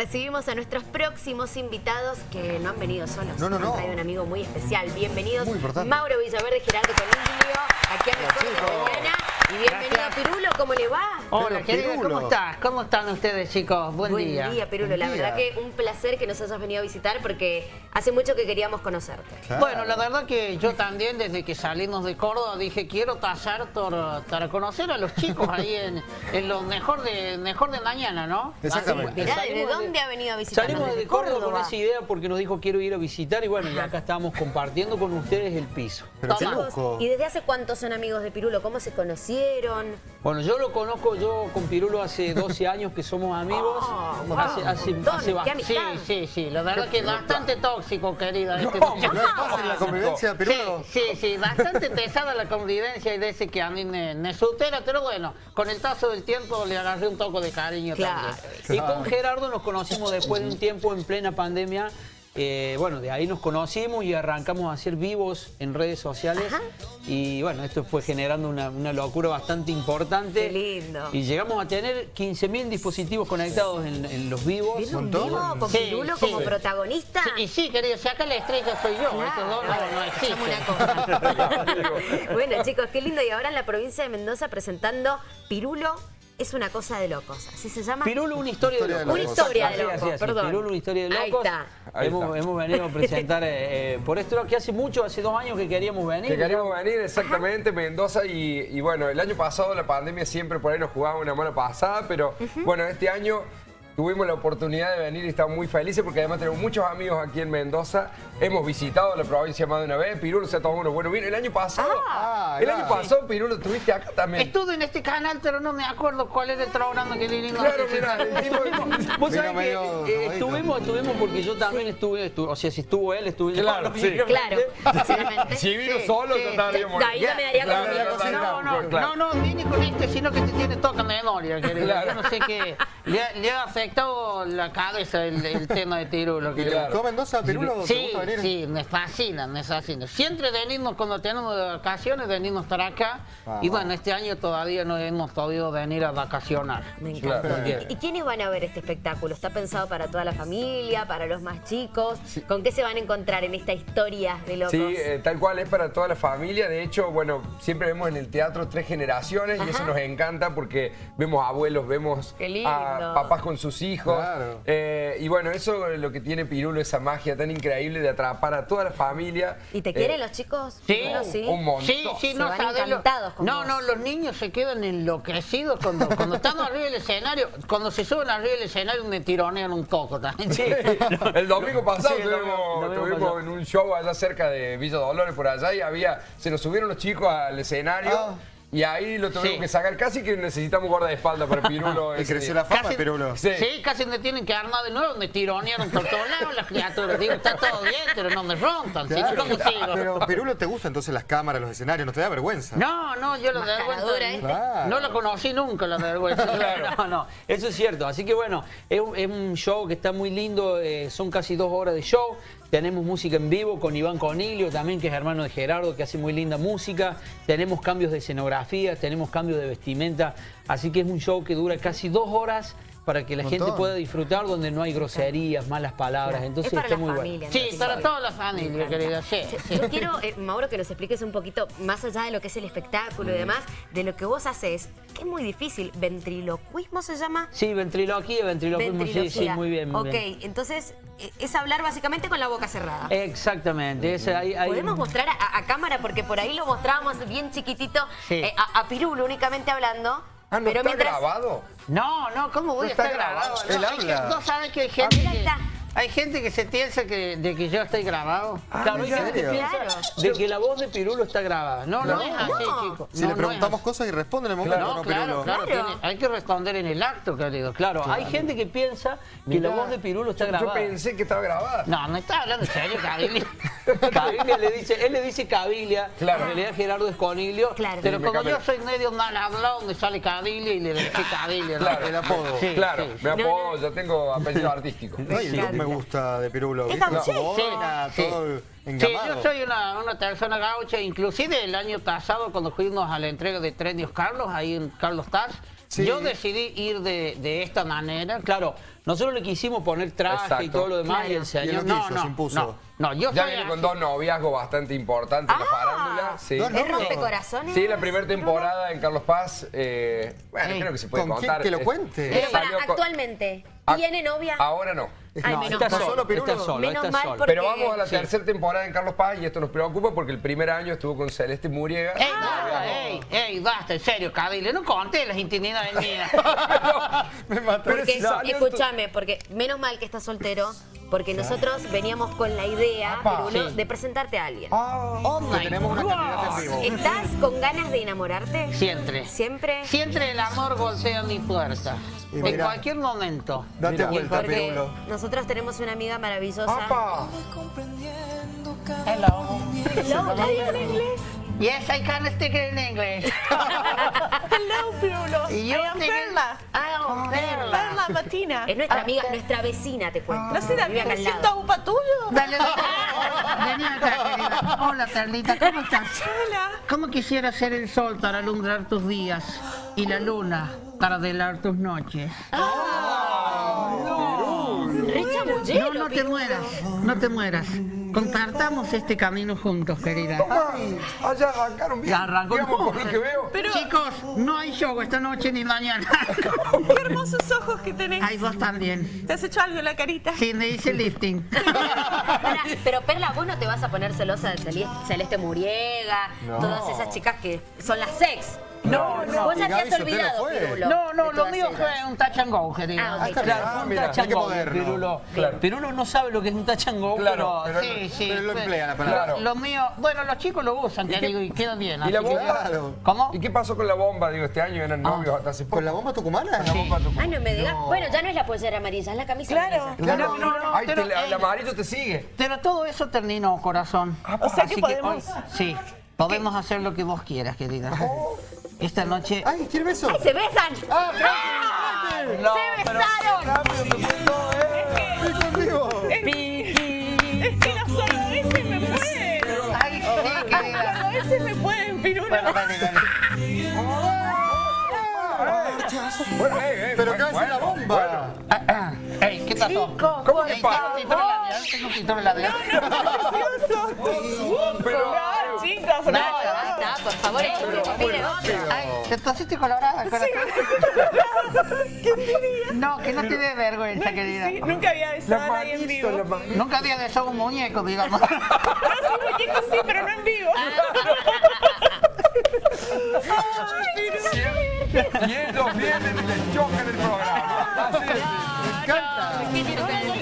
recibimos a nuestros próximos invitados que no han venido solos. No, no, no. Traído un amigo muy especial. Bienvenidos. Muy importante. Mauro Villaverde, Gerardo Coniglio, aquí a Mejor de Mañana. Y bienvenido Gracias. Pirulo, ¿cómo le va? Hola, Pirulo. ¿cómo estás? ¿Cómo están ustedes, chicos? Buen, Buen día. día, Pirulo. La verdad día. que un placer que nos hayas venido a visitar porque hace mucho que queríamos conocerte. Claro. Bueno, la verdad que yo también, desde que salimos de Córdoba, dije, quiero tor- para conocer a los chicos ahí en, en lo mejor de mejor de mañana, ¿no? Exactamente. Así ¿de dónde ha venido a visitarnos? Salimos ¿Desde de Córdoba con esa idea porque nos dijo quiero ir a visitar y bueno, y acá estamos compartiendo con ustedes el piso. Pero qué. ¿Y desde hace cuántos son amigos de Pirulo? ¿Cómo se conocieron? Bueno, yo lo conozco yo con Pirulo hace 12 años que somos amigos. Wow. hace, qué. Sí, sí, sí, la verdad que es bastante tóxico, querida. este No muchacho. es fácil la convivencia, Sí, Pirulo. sí, sí, bastante pesada la convivencia y de ese que a mí me, me supera, pero bueno, con el paso del tiempo le agarré un toque de cariño Claro. también. Y con Gerardo nos conocimos después de un tiempo en plena pandemia. Eh, bueno, de ahí nos conocimos y arrancamos a hacer vivos en redes sociales. Ajá. Y bueno, esto fue generando una, una locura bastante importante. Qué lindo. Y llegamos a tener 15.000 dispositivos conectados en, en los vivos. ¿Viene un vivo con Sí, Pirulo sí. como protagonista? Sí, y sí, querido, si acá la estrella soy yo, estos dos no, no Hacemos existen. una cosa. bueno, chicos, qué lindo. Y ahora en la provincia de Mendoza presentando Pirulo es una cosa de locos. ¿Así se llama? Pirulo, una historia, Historia de locos. Una historia de locos, así, así. perdón. Pirulo, una historia de Ahí locos. está. Ahí hemos, está. hemos venido a presentar eh, eh, por esto que hace mucho, hace dos años que queríamos venir. Que queríamos venir exactamente, Mendoza, y, y bueno, el año pasado la pandemia siempre por ahí nos jugaba una mala pasada, pero bueno, este año tuvimos la oportunidad de venir y estamos muy felices porque además tenemos muchos amigos aquí en Mendoza, hemos visitado la provincia más de una vez, Pirulo se ha tomado unos buenos vinos, el año pasado, Ah, el claro. año pasado Pirulo estuviste acá también. Estuve en este canal, pero no me acuerdo cuál era el programa que le Claro, mira, el tipo- Vos sabés que eh, estuvimos, estuvimos porque yo también estuve, estu- o sea, si estuvo él, estuve yo. Claro, sí. Claro, sinceramente. si vino Sí, solo, sí. yo yo me daría Claro. No, no, claro. no, no, vine con este, sino que te tiene toca memoria, querido. Claro. Yo no sé qué. Le, le afectado la cabeza el, el tema de Pirulo. Claro. ¿Todo Mendoza, Pirulo? ¿Te Sí, gusta venir? sí, me fascina, me fascina. Siempre venimos, cuando tenemos vacaciones, venimos estar acá. Ah. Y bueno, este año todavía no hemos podido venir a vacacionar. Me encantó. Claro. ¿Y quiénes van a ver este espectáculo? ¿Está pensado para toda la familia, para los más chicos? ¿Con qué se van a encontrar en esta historia de locos? Sí, eh, tal cual es para toda la familia. De hecho, bueno, siempre vemos en el teatro tres generaciones y eso nos encanta porque vemos abuelos, vemos a papás con sus hijos. Claro. Eh, y bueno, eso es lo que tiene Pirulo, esa magia tan increíble de atrapar a toda la familia. ¿Y te Eh, quieren los chicos? Sí, sí. un montón. Sí, sí, Se no van encantados con No, vos. no, los niños se quedan enloquecidos cuando, cuando estamos arriba del escenario. Cuando se suben arriba del escenario me tironean un poco también. Sí. El domingo pasado Sí, pasado. en un show allá cerca de Villa Dolores, por allá, y había, se nos subieron los chicos al escenario. Ah. Y ahí lo tuvimos Sí. que sacar. Casi que necesitamos guardaespaldas para Pirulo. Y creció día. la fama, Casi- Pirulo. Sí. Sí, casi me tienen que armar de nuevo, me tironearon por todos lados las criaturas. Digo, está todo bien, pero no me rompan. ¿sí? Claro. ¿Cómo sigo? Pero Pirulo, ¿te gustan entonces las cámaras, los escenarios? ¿No te da vergüenza? No, no, yo la Mascaradora, vergüenza. ¿eh? Claro. No la conocí nunca, la vergüenza. No, no, eso es cierto. Así que bueno, es un, es un show que está muy lindo, eh, son casi dos horas de show. Tenemos música en vivo con Iván Coniglio también, que es hermano de Gerardo, que hace muy linda música. Tenemos cambios de escenografía, tenemos cambios de vestimenta. Así que es un show que dura casi dos horas para que la gente pueda disfrutar, donde no hay groserías, malas palabras. Entonces es para está la muy familia. bueno. Sí, para toda la familia, querida. Sí, sí. Yo quiero, eh, Mauro, que nos expliques un poquito, más allá de lo que es el espectáculo y demás, de lo que vos haces, que es muy difícil. ¿Ventriloquismo se llama? Sí, ventriloquía, ventriloquismo, sí, sí, muy bien. Muy ok, bien. entonces eh, es hablar básicamente con la boca cerrada. Exactamente. ese- hay- hay- Podemos mostrar a, a cámara, porque por ahí lo mostrábamos bien chiquitito, Sí. eh, a, a Pirulo únicamente hablando. Ah, ¿no pero está mientras, grabado? No, no, ¿cómo voy No a está estar grabado? grabado, No, él habla. gente- ¿No sabes que hay gente mira, que, está. Hay gente que se piensa que, de que yo estoy grabado? Claro, hay ¿en gente que piensa de que la voz de Pirulo está grabada. No, no, No. es así, No. chicos. Si No, le preguntamos cosas y responde en el momento, así. ¿no, No, claro, Pirulo? claro, Claro. tiene- hay que responder en el acto, querido, claro. Hay gente que piensa que la voz de Pirulo está yo- Yo grabada. pensé que estaba grabada. No, no está hablando en serio, Cabilia. Cabilia le dice, él le dice Cabilia, Claro. en realidad Gerardo es Coniglio. Claro. Pero como yo soy medio mal hablado, me sale Cabilia y le decía Cabilia. ¿no? Claro. El apodo. Sí, claro, sí. me No, apodo, yo tengo apellido artístico. El me gusta de Pirulo. Es Sí, todo Sí, engamado. yo soy una, una persona gaucha, inclusive el año pasado cuando fuimos a la entrega de Premios Carlos, ahí en Carlos Taz, Sí. Yo decidí ir de, de esta manera. Claro, nosotros le quisimos poner traje y todo lo demás y el Y señor... no No, quiso, no, se impuso. no, no, yo Ya viene con dos noviazgos bastante importantes en la Ah. farándula. Sí. ¿Es rompecorazones? Sí, la primera temporada en Carlos Paz. eh, bueno, Ey, creo que se puede ¿con quién? contar. Que lo cuente. eh, Pero para, actualmente, Ah, ¿tiene novia? Ahora no. Ay, no, menos está mal. solo, Pirulo. está solo, Menos está mal solo. porque- Pero vamos a la sí. tercera temporada en Carlos Paz y esto nos preocupa porque el primer año estuvo con Celeste Muriega. Ey, basta, ey, ey, basta, en serio, Cadile, no conté las intimidades mías. Me mató. Porque, escúchame, porque menos mal que estás soltero, porque nosotros veníamos con la idea, Apa. Sí. de presentarte a alguien. Oh Que my tenemos una God. en vivo. ¿Estás con ganas de enamorarte? Siempre. ¿Siempre? Siempre el amor golpea mi puerta. Y En mira. cualquier momento. Date Mira. vuelta, Porque Pirulo. nosotros tenemos una amiga maravillosa. ¡Apa! Hello. Hello, ¿la digo en inglés? Yes, I can speak in English. Hello, Pirulo. Y yo I am Perla. Ah, Perla. Perla Matina. Es nuestra amiga, nuestra vecina, te cuento. ¿No será Vive acá al Virgencito lado. upa tuyo? Dale, dale. Vení acá, querida. Hola, Perlita, ¿cómo estás? Hola. ¿Cómo quisiera ser el sol para alumbrar tus días y la luna para velar tus noches? Re No, chamullero, no te mueras, no te mueras. Compartamos este camino juntos, querida. Ay, allá arrancaron bien. Ya arrancó. Digamos, por lo que veo. Pero Chicos, no hay show esta noche ni mañana. qué hermosos ojos que tenés. Hay vos también. ¿Te has hecho algo en la carita? Sí, me dice lifting. Pero Perla, vos no te vas a poner celosa de Celeste, Celeste Muriega, todas esas chicas que son las sex. No, no. Vos Sotelo olvidado. Pirulo. No, no, lo mío fue un touch and go, querida. Ah, ok. Claro, Ah, un mira, touch and go. Pirulo. Claro. Pirulo no sabe lo que es un touch and go, Claro, pero... pero- Sí, sí. Pero lo emplea la palabra. Claro. Lo mío, bueno, los chicos lo usan, te qué- digo, y queda bien. ¿Y la que- bomba? Claro. ¿Cómo? ¿Y qué pasó con la bomba? Digo, este año eran novios hasta hace poco. ¿Con la bomba tucumana? La bomba tu- Ay, no me digas. Bueno, ya no es la pollera amarilla, es la camisa Claro. amarilla. Claro. No, no, no, el amarillo te sigue. Pero todo eso terminó, corazón. O sea que Así podemos... sí, podemos hacer lo que vos quieras, querida. Esta noche... Ay, ¿quiere beso? ¡Se besan! ¡Ah, No, ¡Se pero- besaron! estoy conmigo! Es que los cordobeses me pueden. Ay, sí, Los querida. cordobeses me pueden. Bueno, dale, dale. Bueno, eh, eh, ¿Pero bueno, qué hace la bueno, bomba? Ah, ah. Ey, ¿qué pasó? ¿Cómo que pasa? tengo un labial, título labial. Pero, No, chicos, No, no. basta, por favor. Ay, te pusiste colorada, corazón. No, que no te dé vergüenza, querida. Sí, nunca había besado a nadie en vivo. Nunca había besado un muñeco, digamos. No, sí, muñeco sí, pero no en vivo. Y ellos vienen y les chocan el programa. Así es. Me encanta.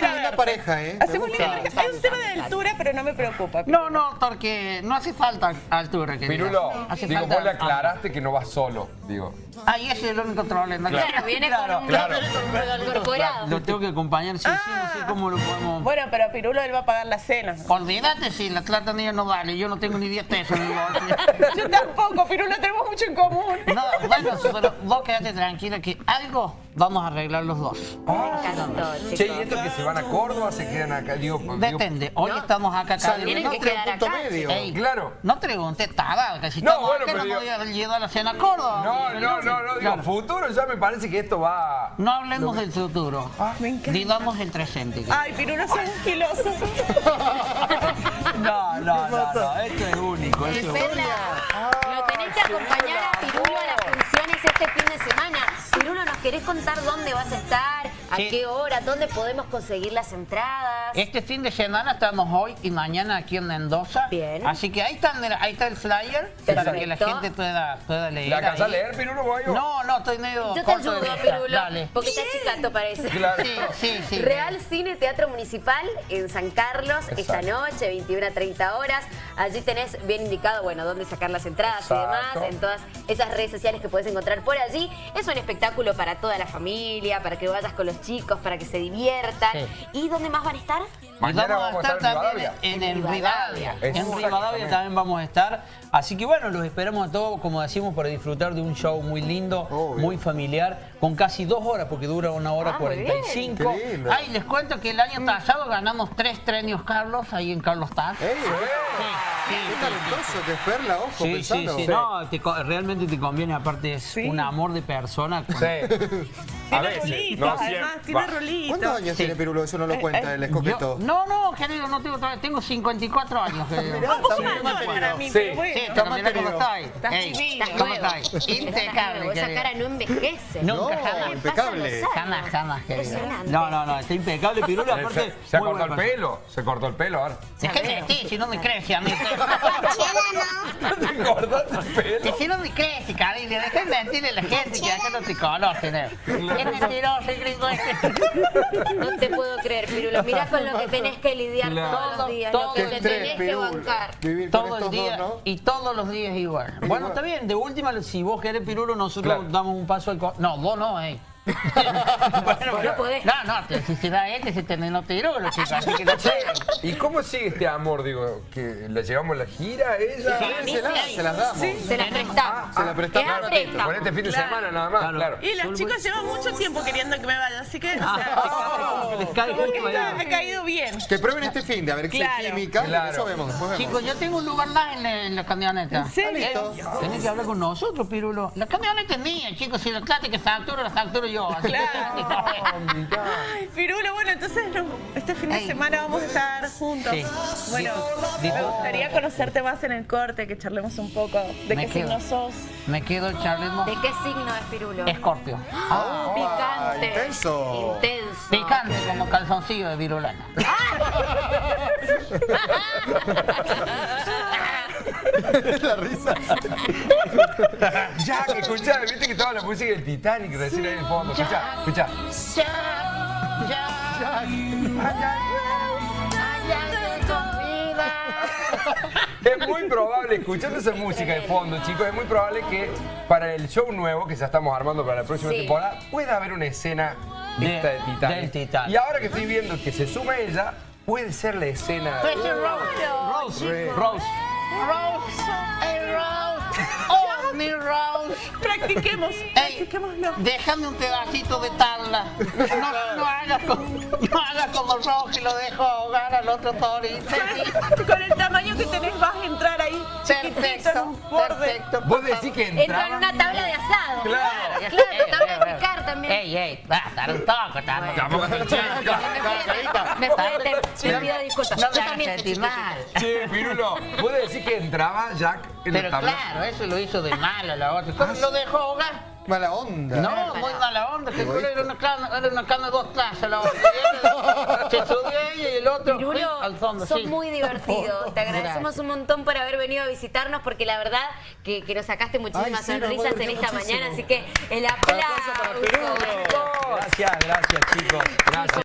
Linda pareja, ¿eh? Hacemos linda pareja. Hay un tema de altura, pero no me preocupa. No, no, porque no hace falta altura, querida. Pirulo, Hace digo, falta- vos le aclaraste que no vas solo, digo. Ahí ese es el único problema. Claro, viene con un claro. incorporado. Lo tengo que acompañar, sí, sí, no sé cómo lo podemos... Bueno, pero Pirulo él va a pagar la cena. Olvídate si la plata mía no vale, yo no tengo ni 10 pesos. Yo tampoco, Pirulo, tenemos mucho en común. No, bueno, pero vos quedate tranquila que algo vamos a arreglar los dos. Me encantó, Che, ¿y estos que se van a Córdoba se quedan acá? Digo, digo, Depende, hoy estamos acá cada Tienen uno. que quedar punto acá, medio. Ey, Claro. No pregunte nada, que si No, bueno, acá pero no digo- voy a llevar a la cena a Córdoba. No, no, no, no, digo, Claro. futuro ya me parece que esto va... No hablemos del futuro. Me encanta. Digamos el presente. Ay, Pirulo, sos un filoso. No, no, no, no, esto es único, esto es único. Lo tenés que acompañar a Pirulo a las funciones este fin de semana. Pirulo, ¿nos querés contar dónde vas a estar? ¿A Sí. qué hora? ¿Dónde podemos conseguir las entradas? Este fin de semana estamos hoy y mañana aquí en Mendoza. Bien. Así que ahí está, ahí está el flyer para que la gente pueda, pueda leer. ¿La alcanzás a leer, Pirulo, vos? No, no, estoy medio Yo te ayudo. Pirulo, Dale. porque está chicato parece. Claro. Sí, sí, sí. Real Cine Teatro Municipal en San Carlos esta noche, 21 a 30 horas. Allí tenés bien indicado, bueno, dónde sacar las entradas y Exacto. demás, en todas esas redes sociales que puedes encontrar por allí. Es un espectáculo para toda la familia, para que vayas con los chicos, para que se diviertan. Sí. ¿Y dónde más van a estar? Mañana vamos a estar en también Rivadavia. en, En el Rivadavia. En Rivadavia también vamos a estar. Así que bueno, los esperamos a todos, como decimos, para disfrutar de un show muy lindo, Obvio. muy familiar, con casi dos horas, porque dura una hora Ah, muy bien. 45. Qué lindo. Ay, les cuento que el año pasado ganamos tres premios Carlos ahí en Carlos Taz. Ey, Sí, Qué talentoso que es Perla, ojo, Sí, sí, sí. No, te co- realmente te conviene, aparte es Sí. un amor de persona. con- Sí. A Tiene veces. rulitos, No, además, siempre. tiene Va. ¿Cuántos años Sí. tiene Pirulo? Eso no lo Eh, cuenta eh, el Yo- escoqueto. no, no, querido, no tengo tengo 54 años, querido. Mirá, Un poco está más muy no para mí, Sí. pero bueno. Sí, Está pero mirá cómo estoy. Estás Ey, divino. ¿Cómo nuevo. Estás Impecable, Esa querido. cara no envejece. Nunca, No, jamás. impecable. Jamás, jamás, querido. Impresionante. No, no, no, está impecable, Pirulo, Se, aparte... se ha muy cortado el pelo. Se cortó el pelo ahora. Dejé de vestir, si no me crece a mí. ¿Te cortaste el pelo? Que si no me crece, cariño, dejé de mentirle a la gente que acá no te conocen. ¿eh? Es mentiroso el gringo este. No te puedo creer, Pirulo. Mirá con lo que tenés que lidiar Claro. todos los días, Todo, lo que Qué te tenés que bancar. Vivir con Todo el día dos, ¿no? y todos los días igual. Bueno, Igual. está bien, de última, si vos querés Pirulo, nosotros Claro. damos un paso al... co- No, vos no, eh. Bueno, No podés. No, no, te- si se da este, se te no Pirulo, chicos, así que no sé. ¿Y cómo sigue este amor? Digo, que la llevamos a la gira, ella. A mí Se las, sí. se las damos. Se las prestamos. Se la prestamos. Queda préstamo. Con este fin de Claro. semana nada más, Claro. claro. Y los chicos llevan mucho tiempo queriendo que me vaya, así que, o Ah, sea, les cae como que justo está- ahí. ha caído bien. Que prueben este fin de a ver si Claro. química. Claro. Eso vemos, después vemos. Chicos, yo tengo un lugar más en la, en la camioneta. ¿En serio? Listo. Tenés que hablar con nosotros, Pirulo. La camioneta es mía, chicos. Si la clase que facturo, la facturo yo. Claro. Ay, Pirulo, bueno, entonces no, este fin de Ey. semana vamos a estar juntos. Sí. Bueno, Di- me gustaría conocerte más en el corte, que charlemos un poco de Me qué quedo. signo sos. Me quedo charlemos. ¿De qué signo es Pirulo? Escorpio. Ah, picante. intenso. Intenso. Picante como calzoncillo de virulana. la risa. Jack, escuchá, viste que estaba la música del Titanic recién ahí en el fondo. Escuchá, escuchá. Es muy probable, escuchando esa música de fondo, chicos, es muy probable que para el show nuevo que ya estamos armando para la próxima Sí. temporada pueda haber una escena De- esta de Titanic. del Titanic. Y ahora que estoy viendo que se suma ella, puede ser la escena. Puede ser Rose. Rose. Rose. Rose. Hey, Rose. Mi Rose. Practiquemos, Ey, practiquémoslo. déjame un pedacito de tabla. No, no hagas como, no hagas como Rose y lo dejo ahogar al otro torito. Con el tamaño que tenés vas a entrar ahí Perfecto, perfecto. Vos decís que Entra en entraba. una tabla de asado. Claro. Claro, tabla de picar también. Ey, ey, basta, un toco también. Tampoco Me pido- disculpas. No me sentir mal. Che, Pirulo, vos decís que entraba Jack Pero claro, eso lo hizo de malo la otra. ¿Cómo lo dejó ahogar? Mala onda. No, muy mala onda, que era una cana, era una cana de dos clases la otra. Se subió ella y el otro Pirulo, al fondo, sos sí. muy divertido. Te agradecemos Gracias. un montón por haber venido a visitarnos porque la verdad que, que nos sacaste muchísimas Ay, sí, nos sonrisas en esta muchísimo. mañana. Así que el aplauso. Gracias, gracias chicos. Gracias.